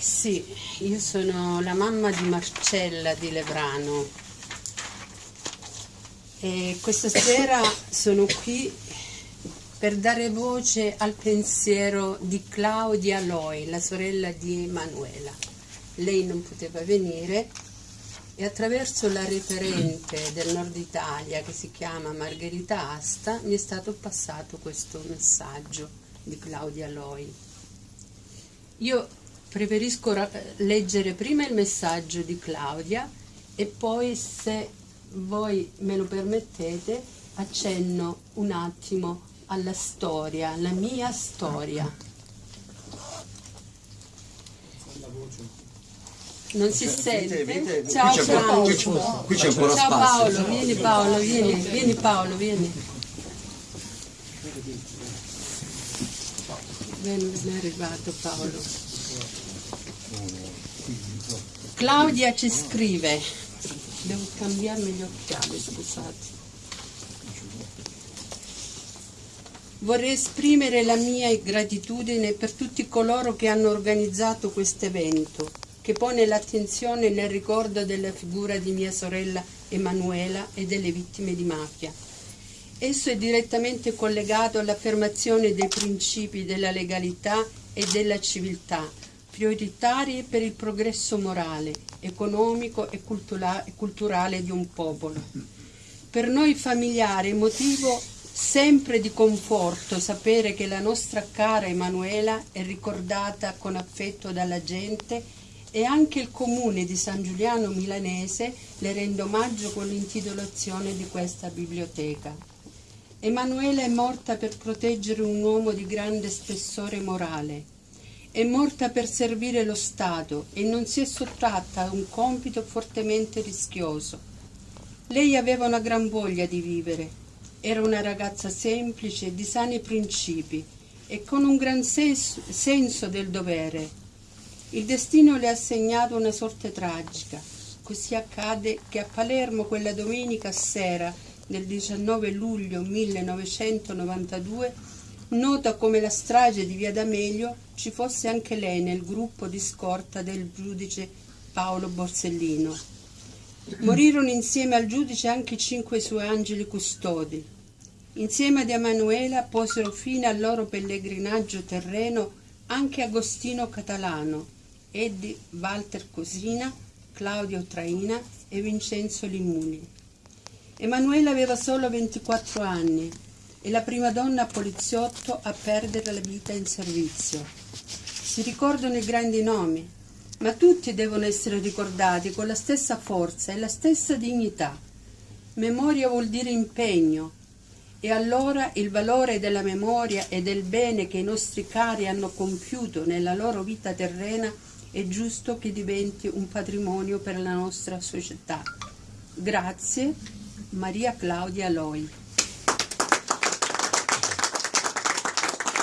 Sì, io sono la mamma di Marcella di Levrano e questa sera sono qui per dare voce al pensiero di Claudia Loi, la sorella di Emanuela. Lei non poteva venire e attraverso la referente del nord Italia che si chiama Margherita Asta mi è stato passato questo messaggio di Claudia Loi. Io preferisco leggere prima il messaggio di Claudia e poi se voi me lo permettete accenno un attimo alla storia, alla mia storia. Non si sente? Ciao ciao. Qui c'è ancora Ciao spazio. Paolo, vieni Paolo, vieni, vieni Paolo, vieni. Ben, ben arrivato Paolo. Claudia ci scrive, devo cambiarmi gli occhiali, scusate. Vorrei esprimere la mia gratitudine per tutti coloro che hanno organizzato questo evento, che pone l'attenzione nel ricordo della figura di mia sorella Emanuela e delle vittime di mafia. Esso è direttamente collegato all'affermazione dei principi della legalità e della civiltà, prioritari per il progresso morale, economico e culturale di un popolo. Per noi familiare è motivo sempre di conforto sapere che la nostra cara Emanuela è ricordata con affetto dalla gente e anche il comune di San Giuliano Milanese le rende omaggio con l'intitolazione di questa biblioteca. Emanuela è morta per proteggere un uomo di grande spessore morale. È morta per servire lo Stato e non si è sottratta a un compito fortemente rischioso. Lei aveva una gran voglia di vivere era una ragazza semplice, di sani principi e con un gran senso, senso del dovere. Il destino le ha assegnato una sorte tragica. Così accade che a Palermo quella domenica sera del 19 luglio 1992, nota come la strage di Via D'Amelio, ci fosse anche lei nel gruppo di scorta del giudice Paolo Borsellino. Morirono insieme al giudice anche cinque suoi angeli custodi. Insieme ad Emanuela posero fine al loro pellegrinaggio terreno anche Agostino Catalano, Eddie Walter Cosina, Claudio Traina e Vincenzo Limuli. Emanuela aveva solo 24 anni e la prima donna poliziotto a perdere la vita in servizio. Si ricordano i grandi nomi, ma tutti devono essere ricordati con la stessa forza e la stessa dignità. Memoria vuol dire impegno, e allora il valore della memoria e del bene che i nostri cari hanno compiuto nella loro vita terrena è giusto che diventi un patrimonio per la nostra società. Grazie, Maria Claudia Loi.